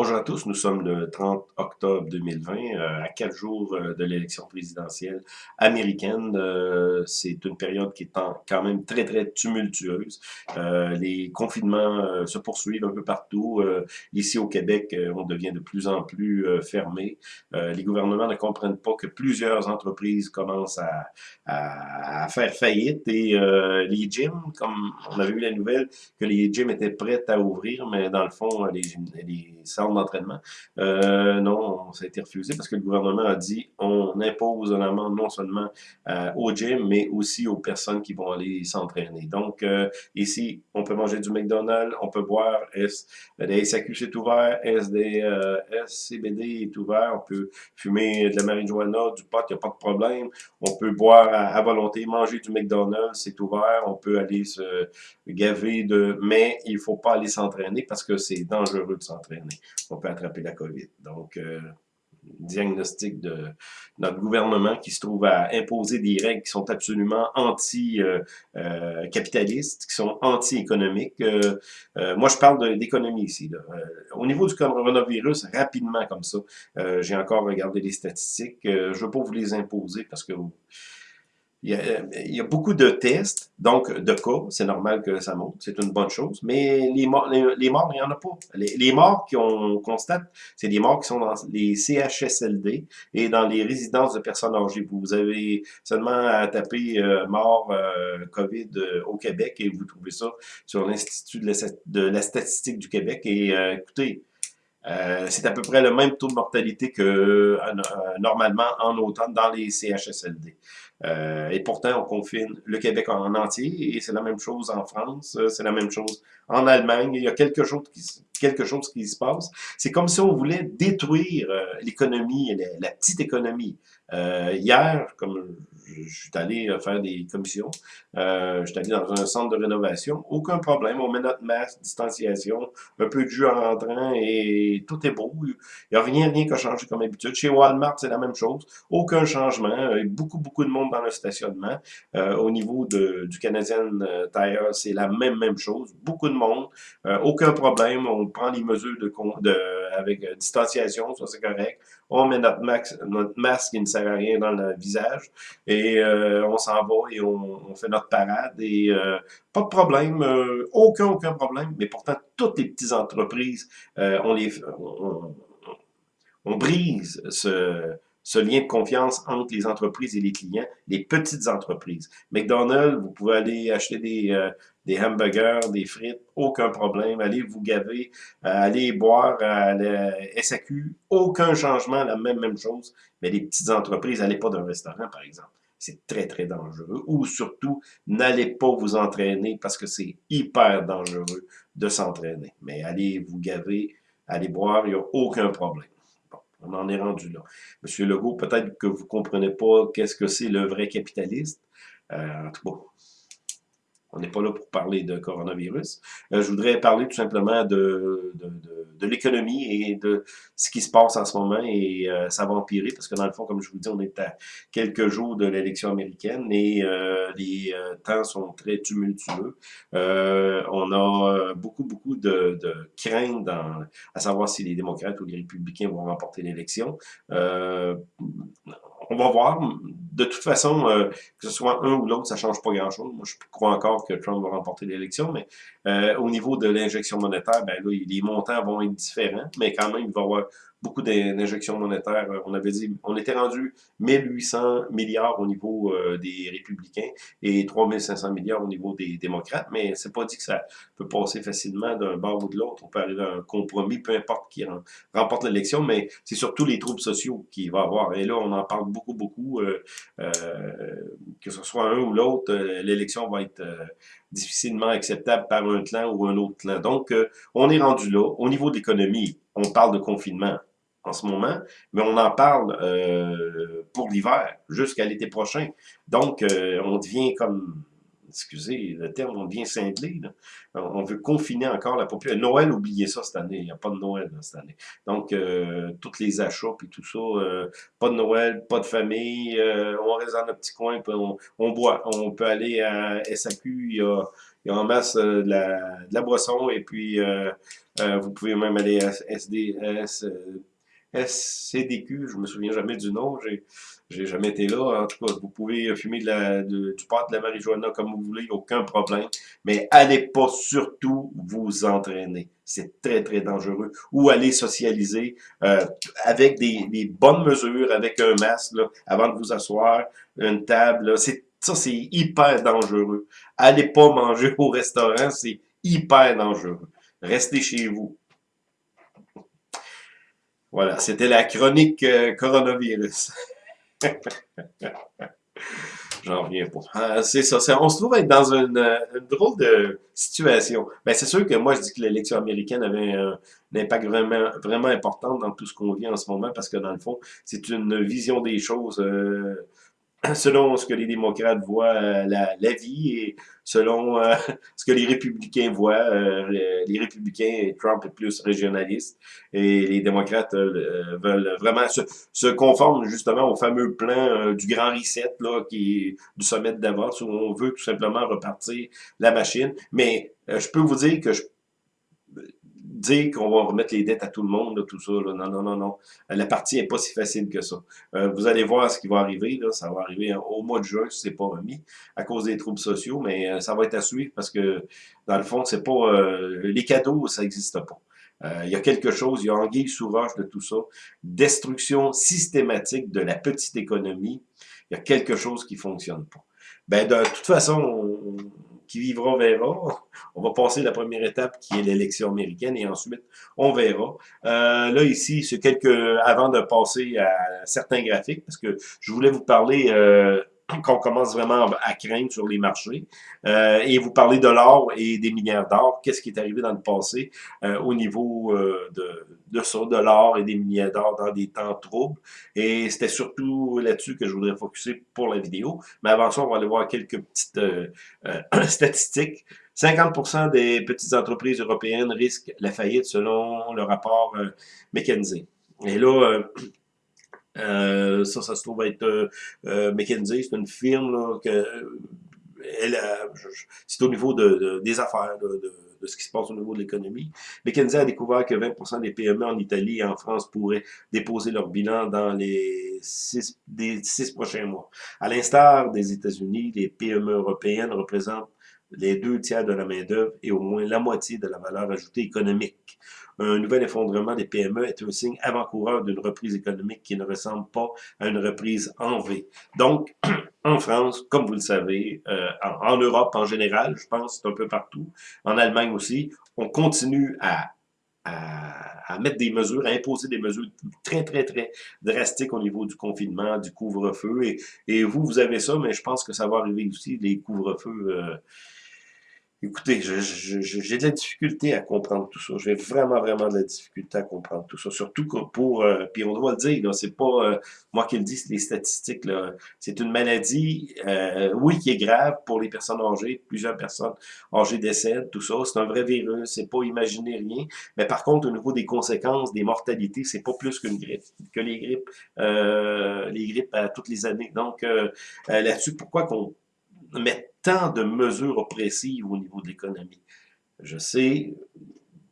Bonjour à tous, nous sommes le 30 octobre 2020, euh, à quatre jours euh, de l'élection présidentielle américaine. Euh, c'est une période qui est quand même très, très tumultueuse. les confinements se poursuivent un peu partout. ici au Québec, on devient de plus en plus fermé. les gouvernements ne comprennent pas que plusieurs entreprises commencent à, faire faillite et les gyms, comme on avait eu la nouvelle que les gyms étaient prêts à ouvrir, mais dans le fond, les, les d'entraînement. Euh, non, ça a été refusé parce que le gouvernement a dit on impose un amende non seulement euh, au gym, mais aussi aux personnes qui vont aller s'entraîner. Donc, euh, ici, on peut manger du McDonald's, on peut boire, S, des SAQ c'est ouvert, SD, SCBD est ouvert, on peut fumer de la marijuana, du pot, il n'y a pas de problème. On peut boire à, volonté, manger du McDonald's, c'est ouvert, on peut aller se gaver de... Mais il faut pas aller s'entraîner parce que c'est dangereux de s'entraîner on peut attraper la COVID. Donc, euh, diagnostic de notre gouvernement qui se trouve à imposer des règles qui sont absolument anti-capitalistes, qui sont anti-économiques. Euh, euh, moi, je parle d'économie ici. au niveau du coronavirus, rapidement comme ça, j'ai encore regardé les statistiques. je ne veux pas vous les imposer parce que il y, a, il y, a, beaucoup de tests, donc de cas, c'est normal que ça monte, c'est une bonne chose, mais les morts, les, morts il n'y en a pas. Les, morts qu'on constate, c'est des morts qui sont dans les CHSLD et dans les résidences de personnes âgées. Vous avez seulement à taper euh, mort euh, COVID euh, au Québec et vous trouvez ça sur l'Institut de, de, la statistique du Québec. Et écoutez, euh, c'est à peu près le même taux de mortalité que euh, normalement en automne dans les CHSLD. Euh, et pourtant, on confine le Québec en entier, et c'est la même chose en France, c'est la même chose en Allemagne. Il y a quelque chose qui, quelque chose qui se passe. C'est comme si on voulait détruire l'économie, la, la, petite économie. hier, comme je suis allé faire des commissions. Euh, je suis allé dans un centre de rénovation. Aucun problème. On met notre masque, distanciation, un peu de jus en rentrant et tout est beau. Il n'y a rien, rien qui a changé comme habitude. Chez Walmart, c'est la même chose. Aucun changement. Beaucoup, beaucoup de monde dans le stationnement. Euh, au niveau de, du Canadian euh, Tire, c'est la même, même chose. Beaucoup de monde. Euh, aucun problème. On prend les mesures de, de avec euh, distanciation, ça c'est correct. On met notre, notre masque qui ne sert à rien dans le visage. Et et euh, on s'en va et on, fait notre parade et euh, pas de problème, euh, aucun, aucun problème, mais pourtant toutes les petites entreprises, on les on, brise ce, ce lien de confiance entre les entreprises et les clients, les petites entreprises. McDonald's, vous pouvez aller acheter des, des hamburgers, des frites, aucun problème. Allez vous gaver, allez boire à la SAQ, aucun changement, la même, même chose. Mais les petites entreprises, allez pas d'un restaurant, par exemple c'est très, très dangereux. Ou surtout, n'allez pas vous entraîner parce que c'est hyper dangereux de s'entraîner. Mais allez vous gaver, allez boire, il n'y a aucun problème. On en est rendu là. Monsieur Legault, peut-être que vous comprenez pas qu'est-ce que c'est le vrai capitaliste. Euh, en tout cas, on n'est pas là pour parler de coronavirus. Euh, je voudrais parler tout simplement de, de, de, de l'économie et de ce qui se passe en ce moment et euh, ça va empirer parce que dans le fond, comme je vous dis, on est à quelques jours de l'élection américaine et euh, les temps sont très tumultueux. on a beaucoup, beaucoup de, de craintes dans, à savoir si les démocrates ou les républicains vont remporter l'élection on va voir. De toute façon, euh, que ce soit un ou l'autre, ça change pas grand-chose. Moi, je crois encore que Trump va remporter l'élection, mais euh, au niveau de l'injection monétaire, ben là, les montants vont être différents, mais quand même, il va y avoir beaucoup d'injections monétaires. On avait dit, on était rendu 1800 milliards au niveau euh, des républicains et 3500 milliards au niveau des démocrates, mais c'est pas dit que ça peut passer facilement d'un bord ou de l'autre. On peut arriver à un compromis, peu importe qui remporte l'élection, mais c'est surtout les troubles sociaux qu'il va avoir. Et là, on en parle beaucoup, beaucoup, euh, euh, que ce soit un ou l'autre, l'élection va être difficilement acceptable par un clan ou un autre clan. Donc, on est rendu là. Au niveau de l'économie, on parle de confinement en ce moment, mais on en parle euh, pour l'hiver, jusqu'à l'été prochain. Donc, euh, on devient comme, excusez le terme, on devient cinglé. On veut confiner encore la population. Noël, oubliez ça cette année, il n'y a pas de Noël cette année. Donc, euh, tous les achats et tout ça, pas de Noël, pas de famille, on reste dans notre petit coin, on, on, boit. On peut aller à SAQ, il y a, ils ont en masse de, la, de la boisson, et puis vous pouvez même aller à SDS, SCDQ, je me souviens jamais du nom, j'ai jamais été là. En tout cas, vous pouvez fumer de la, de, du pot, de la marijuana comme vous voulez, aucun problème. Mais allez pas surtout vous entraîner. C'est très, très dangereux. Ou aller socialiser euh, avec des, des, bonnes mesures, avec un masque, là, avant de vous asseoir, une table. C'est Ça, c'est hyper dangereux. Allez pas manger au restaurant, c'est hyper dangereux. Restez chez vous. Voilà, c'était la chronique euh, coronavirus. J'en reviens pas. Ah, c'est ça, on se trouve être dans une, euh, une drôle de situation. Ben, c'est sûr que moi, je dis que l'élection américaine avait un, impact vraiment, vraiment important dans tout ce qu'on vit en ce moment, parce que dans le fond, c'est une vision des choses euh, selon ce que les démocrates voient euh, la, la, vie et selon euh, ce que les républicains voient. Euh, les républicains, Trump est plus régionaliste et les démocrates veulent vraiment se, se conformer justement au fameux plan du grand reset là, qui est du sommet de Davos où on veut tout simplement repartir la machine. Mais je peux vous dire que je dire qu'on va remettre les dettes à tout le monde, tout ça. Là. Non, non, non, non. La partie est pas si facile que ça. Euh, vous allez voir ce qui va arriver. Là. Ça va arriver au mois de juin, si c'est pas remis, à cause des troubles sociaux, mais euh, ça va être à suivre parce que, dans le fond, c'est pas euh, les cadeaux, ça n'existe pas. il y a quelque chose, il y a anguille sous roche de tout ça. Destruction systématique de la petite économie. Il y a quelque chose qui fonctionne pas. Ben, de toute façon, qui vivra verra. On va passer la première étape qui est l'élection américaine et ensuite on verra. Euh, là ici, c'est quelques avant de passer à certains graphiques parce que je voulais vous parler euh, qu'on commence vraiment à craindre sur les marchés. Euh, et vous parlez de l'or et des milliards d'or. Qu'est-ce qui est arrivé dans le passé euh, au niveau euh, de, de ça, de l'or et des milliards d'or dans des temps troubles? Et c'était surtout là-dessus que je voudrais focuser pour la vidéo. Mais avant ça, on va aller voir quelques petites statistiques. 50% des petites entreprises européennes risquent la faillite selon le rapport McKinsey. Et là, euh, ça, ça se trouve être euh, euh McKinsey, c'est une firme là, que c'est au niveau de, des affaires, de, de, ce qui se passe au niveau de l'économie. McKinsey a découvert que 20% des PME en Italie et en France pourraient déposer leur bilan dans les six, des six prochains mois. À l'instar des États-Unis, les PME européennes représentent les deux tiers de la main-d'œuvre et au moins la moitié de la valeur ajoutée économique. Un nouvel effondrement des PME est un signe avant-coureur d'une reprise économique qui ne ressemble pas à une reprise en V. Donc, en France, comme vous le savez, euh, en, Europe en général, je pense, c'est un peu partout, en Allemagne aussi, on continue à à, mettre des mesures, à imposer des mesures très, très, très drastiques au niveau du confinement, du couvre-feu. Et, et, vous, vous avez ça, mais je pense que ça va arriver aussi, les couvre-feux. Euh, Écoutez, j'ai de la difficulté à comprendre tout ça. J'ai vraiment, vraiment de la difficulté à comprendre tout ça. Surtout pour, euh, puis on doit le dire, c'est pas euh, moi qui le dis, c'est les statistiques. C'est une maladie, euh, oui, qui est grave pour les personnes âgées. Plusieurs personnes âgées décèdent, tout ça. C'est un vrai virus, c'est pas imaginer rien. Mais par contre, au niveau des conséquences, des mortalités, c'est pas plus qu'une grippe, que les grippes, les grippes à toutes les années. Donc là-dessus, pourquoi qu'on met tant de mesures oppressives au niveau de l'économie. Je sais,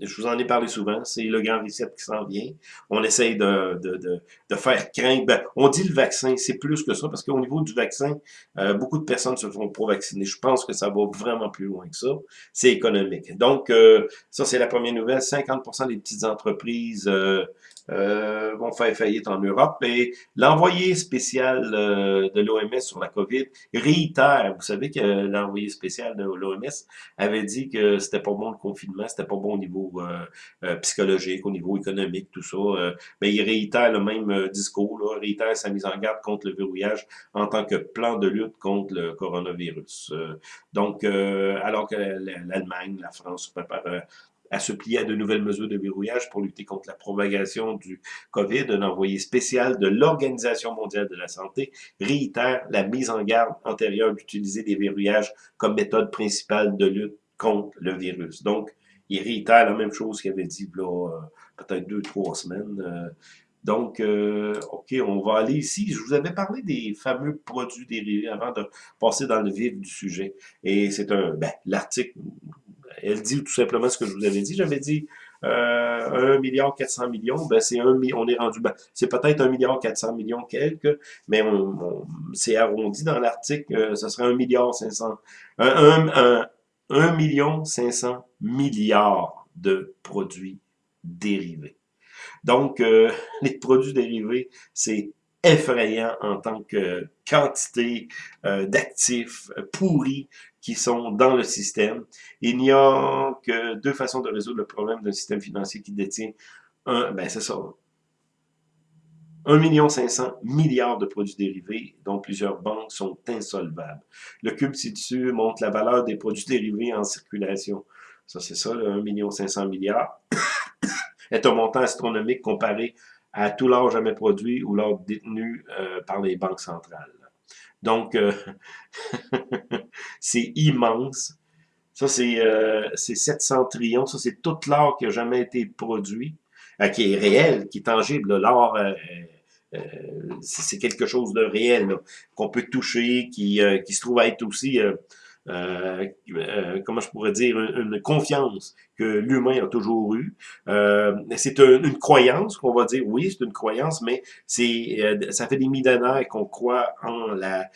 je vous en ai parlé souvent, c'est le grand reset qui s'en vient. On essaye de, de, de, de faire craindre. Ben, on dit le vaccin, c'est plus que ça, parce qu'au niveau du vaccin, euh, beaucoup de personnes se font pour vacciner. Je pense que ça va vraiment plus loin que ça. C'est économique. Donc, euh, ça, c'est la première nouvelle. 50% des petites entreprises euh, euh, vont faire faillite en Europe. Et l'envoyé spécial euh, de l'OMS sur la COVID réitère, vous savez que l'envoyé spécial de l'OMS avait dit que c'était pas bon le confinement, c'était pas bon au niveau euh, psychologique, au niveau économique, tout ça. mais il réitère le même discours, là, réitère sa mise en garde contre le verrouillage en tant que plan de lutte contre le coronavirus. donc, alors que l'Allemagne, la France se prépare à se plier à de nouvelles mesures de verrouillage pour lutter contre la propagation du COVID, un envoyé spécial de l'Organisation mondiale de la santé réitère la mise en garde antérieure d'utiliser des verrouillages comme méthode principale de lutte contre le virus. Donc, il réitère la même chose qu'il avait dit là, euh, peut-être deux, trois semaines. Euh, Donc, euh, OK, on va aller ici. Je vous avais parlé des fameux produits dérivés avant de passer dans le vif du sujet. Et c'est un, ben, l'article, elle dit tout simplement ce que je vous avais dit. J'avais dit euh, 1 milliard 400 millions, ben c'est un on est rendu, ben, c'est peut-être 1 milliard 400 millions quelques, mais on, c'est arrondi dans l'article, euh, ce serait 1 milliard 500, 1, 1 million 500 milliards de produits dérivés. Donc, euh, les produits dérivés, c'est effrayant en tant que quantité euh, d'actifs pourris qui sont dans le système. Il n'y a que deux façons de résoudre le problème d'un système financier qui détient un, ben c'est ça, 1 million 500 milliards de produits dérivés, dont plusieurs banques sont insolvables. Le cube ci-dessus montre la valeur des produits dérivés en circulation. Ça, c'est ça, le 1 million 500 milliards est un montant astronomique comparé à tout l'or jamais produit ou l'or détenu euh, par les banques centrales. Donc, euh, c'est immense. Ça, c'est euh, 700 trillions. Ça, c'est tout l'or qui a jamais été produit, euh, qui est réel, qui est tangible. L'or, c'est quelque chose de réel, qu'on peut toucher, qui, qui se trouve à être aussi euh, euh, comment je pourrais dire, une, confiance que l'humain a toujours eu. Euh, c'est une, croyance qu'on va dire, oui, c'est une croyance, mais c'est euh, ça fait des millénaires qu'on croit en la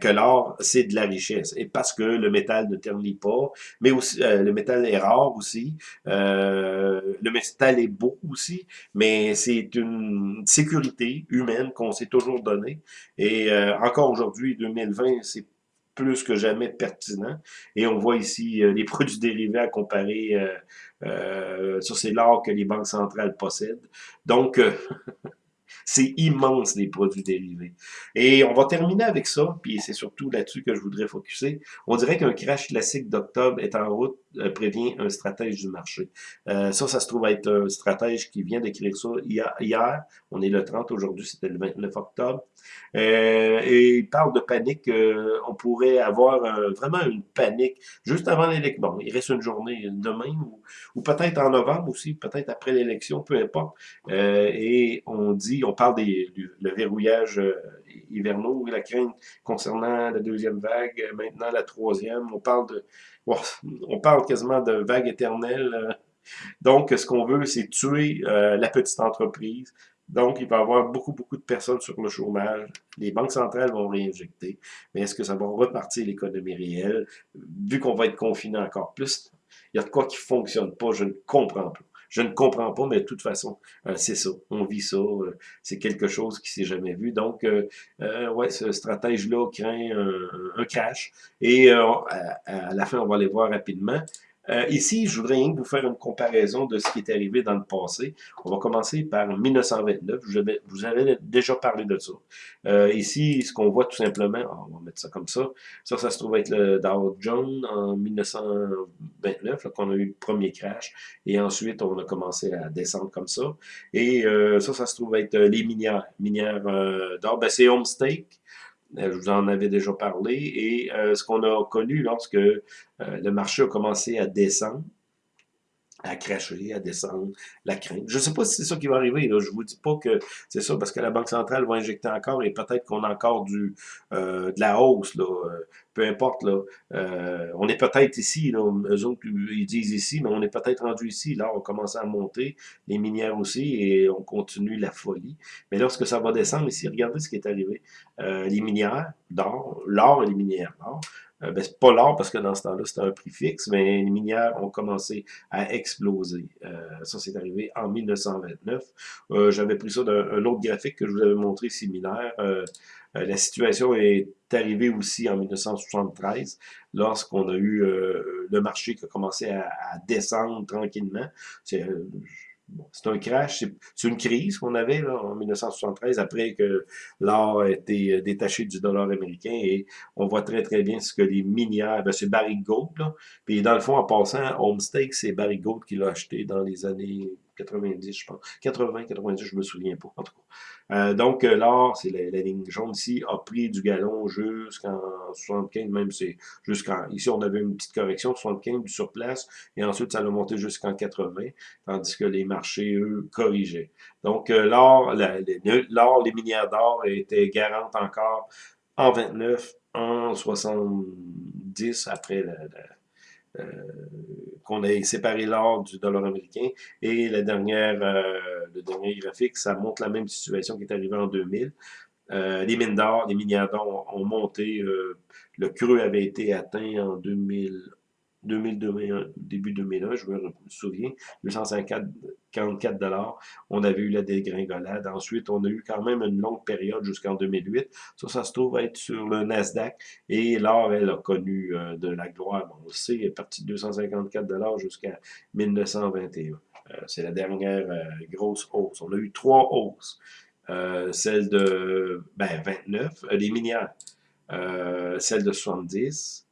que l'or, c'est de la richesse. Et parce que le métal ne ternit pas, mais aussi le métal est rare aussi, le métal est beau aussi, mais c'est une sécurité humaine qu'on s'est toujours donnée. Et encore aujourd'hui, 2020, c'est plus que jamais pertinent. Et on voit ici euh, les produits dérivés à comparer. Euh, euh, ça, c'est l'or que les banques centrales possèdent. Donc, C'est immense, les produits dérivés. Et on va terminer avec ça, puis c'est surtout là-dessus que je voudrais focuser. On dirait qu'un crash classique d'octobre est en route, euh, prévient un stratège du marché. Euh, ça, ça se trouve être un stratège qui vient d'écrire ça hier. On est le 30, aujourd'hui c'était le 29 octobre. Euh, et il parle de panique. on pourrait avoir vraiment une panique juste avant l'élection. Bon, il reste une journée demain, ou, ou peut-être en novembre aussi, peut-être après l'élection, peu importe. et on dit, on parle du verrouillage euh, hivernaux, la crainte concernant la deuxième vague, maintenant la troisième, on parle de, parle quasiment de vague éternelle. Euh. Donc, ce qu'on veut, c'est tuer euh, la petite entreprise. Donc, il va y avoir beaucoup, beaucoup de personnes sur le chômage. Les banques centrales vont réinjecter. Mais est-ce que ça va repartir l'économie réelle? Vu qu'on va être confiné encore plus, il y a de quoi qui ne fonctionne pas, je ne comprends pas. Je ne comprends pas, mais de toute façon, euh, c'est ça. On vit ça. Euh, c'est quelque chose qui s'est jamais vu. Donc, euh, ouais, ce stratège-là craint un, crash. Et à, la fin, on va les voir rapidement. Euh, ici, je voudrais vous faire une comparaison de ce qui est arrivé dans le passé. On va commencer par 1929. Je vous avais déjà parlé de ça. Euh, ici, ce qu'on voit tout simplement, ah, on va mettre ça comme ça. Ça, ça se trouve être le Dow Jones en 1929, qu'on a eu le premier crash. Et ensuite, on a commencé à descendre comme ça. Et euh, ça, ça se trouve être les minières. Minières d'or, ben, c'est Homestake. Euh, je vous en avais déjà parlé, et euh, ce qu'on a connu lorsque euh, le marché a commencé à descendre, à cracher, à descendre, la crainte. Je ne sais pas si c'est ça qui va arriver. Là. Je vous dis pas que c'est ça, parce que la Banque centrale va injecter encore et peut-être qu'on a encore du de la hausse. Là. peu importe. Là. on est peut-être ici. Là. Eux autres, ils disent ici, mais on est peut-être rendu ici. Là, on commence à monter. Les minières aussi, et on continue la folie. Mais lorsque ça va descendre ici, regardez ce qui est arrivé. les minières d'or, l'or et les minières d'or, euh, ben, c'est pas l'or parce que dans ce temps-là, c'était un prix fixe, mais les minières ont commencé à exploser. Euh, ça, c'est arrivé en 1929. Euh, j'avais pris ça d'un autre graphique que je vous avais montré similaire. la situation est arrivée aussi en 1973, lorsqu'on a eu le marché qui a commencé à, à descendre tranquillement. C'est un crash, c'est une crise qu'on avait en 1973 après que l'or a été euh, détaché du dollar américain et on voit très très bien ce que les minières, ben, c'est Barry Gold, là. puis dans le fond en passant, Homestake, c'est Barry Gold qui l'a acheté dans les années 90, je pense. 80, 90, je me souviens pas, en tout cas. Euh, donc, euh, l'or, c'est la, ligne jaune ici, a pris du galon jusqu'en 75, même c'est jusqu'en... Ici, on avait une petite correction, 75 du surplace, et ensuite, ça a monté jusqu'en 80, tandis que les marchés, eux, corrigeaient. Donc, euh, l'or, l'or, les minières d'or étaient garantes encore en 29, en 70, après la euh, qu'on ait séparé l'or du dollar américain. Et la dernière, euh, le dernier graphique, ça montre la même situation qui est arrivée en 2000. Euh, les mines d'or, les minières d'or ont monté. le creux avait été atteint en 2000, 2001, début 2001, je me souviens, 254 dollars. On avait eu la dégringolade. Ensuite, on a eu quand même une longue période jusqu'en 2008. Ça, ça se trouve être sur le Nasdaq. Et l'or, elle a connu euh, de la gloire. Bon, on le sait, elle est partie de 254 dollars jusqu'à 1921. Euh, c'est la dernière euh, grosse hausse. On a eu trois hausses. celle de ben, 29, les minières, celle de 70,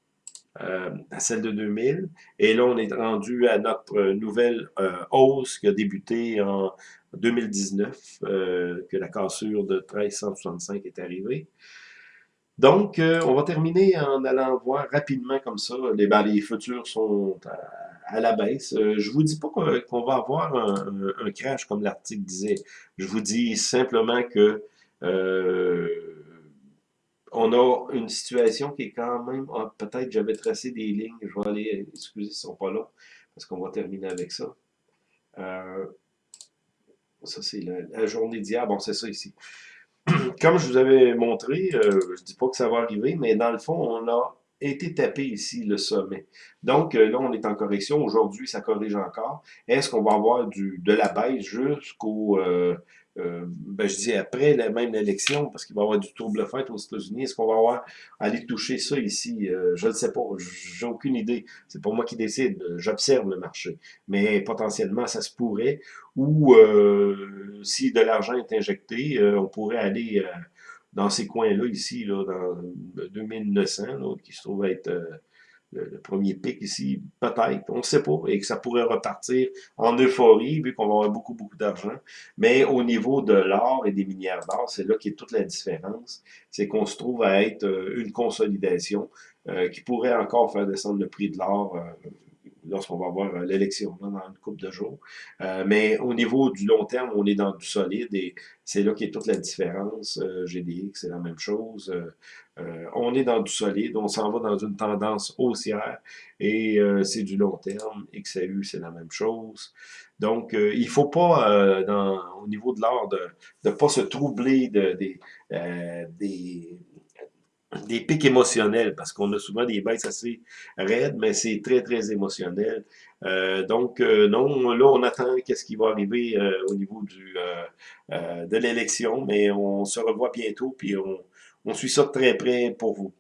euh, à celle de 2000. Et là, on est rendu à notre nouvelle euh, hausse qui a débuté en 2019, euh, que la cassure de 1365 est arrivée. Donc, on va terminer en allant voir rapidement comme ça. Les, ben, les futurs sont à, la baisse. je vous dis pas qu'on va avoir un crash comme l'article disait. Je vous dis simplement que on a une situation qui est quand même, ah, peut-être j'avais tracé des lignes, je vais aller, excusez, ils ne sont pas là, parce qu'on va terminer avec ça. Euh, ça, c'est la, journée d'hier, bon, c'est ça ici. Comme je vous avais montré, euh, je ne dis pas que ça va arriver, mais dans le fond, on a été tapé ici, le sommet. Donc, euh, là, on est en correction. Aujourd'hui, ça corrige encore. Est-ce qu'on va avoir de la baisse jusqu'au euh, ben, je dis après la même élection, parce qu'il va y avoir du trouble fait aux États-Unis, est-ce qu'on va aller toucher ça ici? Euh, je ne sais pas, j'ai aucune idée. C'est pour moi qui décide, j'observe le marché. Mais potentiellement, ça se pourrait, ou euh, si de l'argent est injecté, on pourrait aller dans ces coins-là, ici, là, dans 2900, qui se trouve être le, premier pic ici, peut-être, on ne sait pas, et que ça pourrait repartir en euphorie, vu qu'on va avoir beaucoup, beaucoup d'argent. Mais au niveau de l'or et des minières d'or, c'est là qu'est toute la différence. C'est qu'on se trouve à être euh, une consolidation euh, qui pourrait encore faire descendre le prix de l'or euh, lorsqu'on va avoir euh, l'élection dans une couple de jours. Euh, mais au niveau du long terme, on est dans du solide et c'est là qu'est toute la différence. Euh, GDX, c'est la même chose. on est dans du solide, on s'en va dans une tendance haussière et c'est du long terme. XAU, c'est la même chose. Donc, il ne faut pas, au niveau de l'art, de ne pas se troubler de, des des pics émotionnels, parce qu'on a souvent des baisses assez raides, mais c'est très, très émotionnel. Euh, donc, euh, non, là, on attend qu'est-ce qui va arriver euh, au niveau du de l'élection, mais on se revoit bientôt, puis on, on suit ça de très près pour vous.